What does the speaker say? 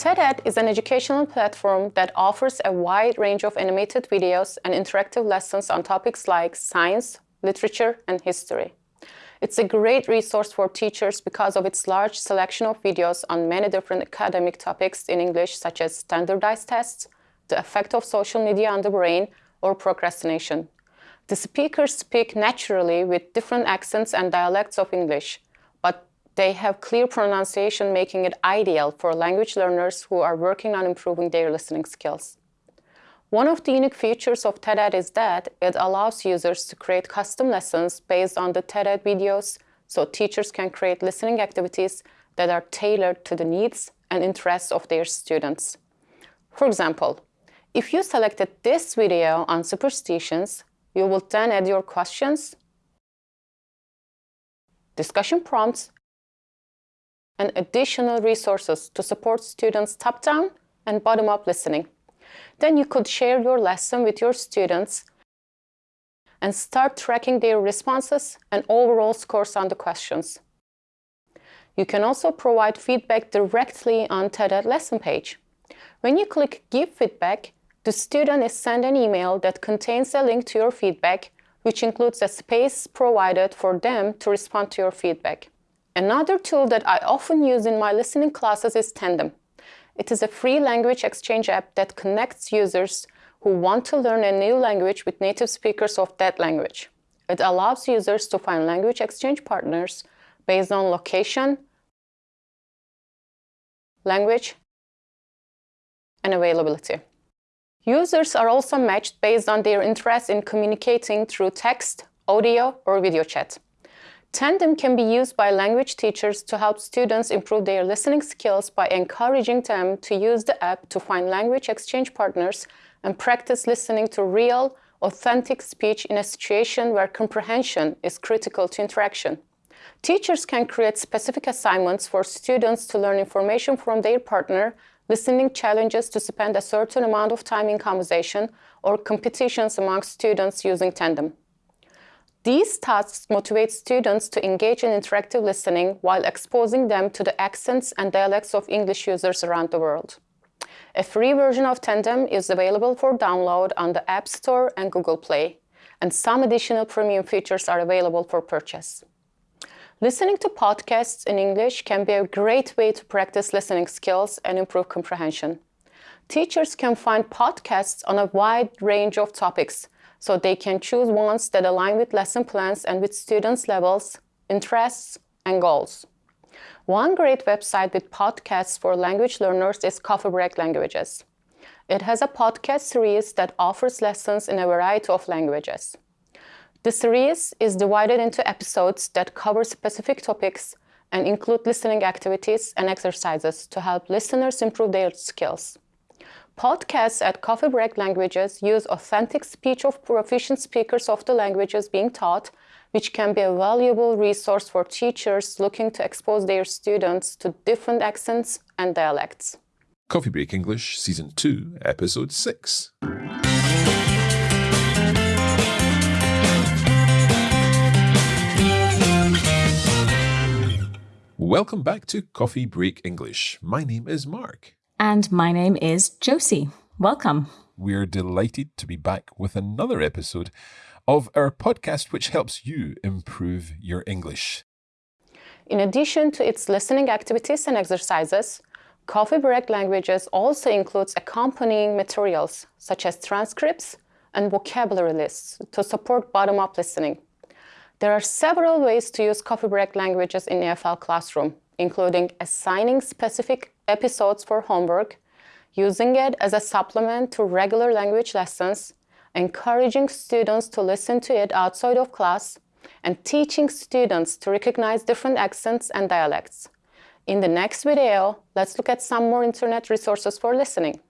TED-Ed is an educational platform that offers a wide range of animated videos and interactive lessons on topics like science, literature, and history. It's a great resource for teachers because of its large selection of videos on many different academic topics in English, such as standardized tests, the effect of social media on the brain, or procrastination. The speakers speak naturally with different accents and dialects of English, they have clear pronunciation making it ideal for language learners who are working on improving their listening skills. One of the unique features of TED-Ed is that it allows users to create custom lessons based on the TED-Ed videos, so teachers can create listening activities that are tailored to the needs and interests of their students. For example, if you selected this video on superstitions, you will then add your questions, discussion prompts, and additional resources to support students' top-down and bottom-up listening. Then you could share your lesson with your students and start tracking their responses and overall scores on the questions. You can also provide feedback directly on TED-Ed lesson page. When you click Give Feedback, the student is sent an email that contains a link to your feedback, which includes a space provided for them to respond to your feedback. Another tool that I often use in my listening classes is Tandem. It is a free language exchange app that connects users who want to learn a new language with native speakers of that language. It allows users to find language exchange partners based on location, language, and availability. Users are also matched based on their interest in communicating through text, audio, or video chat. Tandem can be used by language teachers to help students improve their listening skills by encouraging them to use the app to find language exchange partners and practice listening to real, authentic speech in a situation where comprehension is critical to interaction. Teachers can create specific assignments for students to learn information from their partner, listening challenges to spend a certain amount of time in conversation, or competitions among students using Tandem. These tasks motivate students to engage in interactive listening while exposing them to the accents and dialects of English users around the world. A free version of Tandem is available for download on the App Store and Google Play, and some additional premium features are available for purchase. Listening to podcasts in English can be a great way to practice listening skills and improve comprehension. Teachers can find podcasts on a wide range of topics, so they can choose ones that align with lesson plans and with students' levels, interests, and goals. One great website with podcasts for language learners is Coffee Break Languages. It has a podcast series that offers lessons in a variety of languages. The series is divided into episodes that cover specific topics and include listening activities and exercises to help listeners improve their skills. Podcasts at Coffee Break Languages use authentic speech of proficient speakers of the languages being taught, which can be a valuable resource for teachers looking to expose their students to different accents and dialects. Coffee Break English, Season 2, Episode 6. Welcome back to Coffee Break English. My name is Mark. And my name is Josie. Welcome. We're delighted to be back with another episode of our podcast, which helps you improve your English. In addition to its listening activities and exercises, Coffee Break Languages also includes accompanying materials such as transcripts and vocabulary lists to support bottom-up listening. There are several ways to use Coffee Break Languages in EFL Classroom, including assigning specific episodes for homework, using it as a supplement to regular language lessons, encouraging students to listen to it outside of class, and teaching students to recognize different accents and dialects. In the next video, let's look at some more internet resources for listening.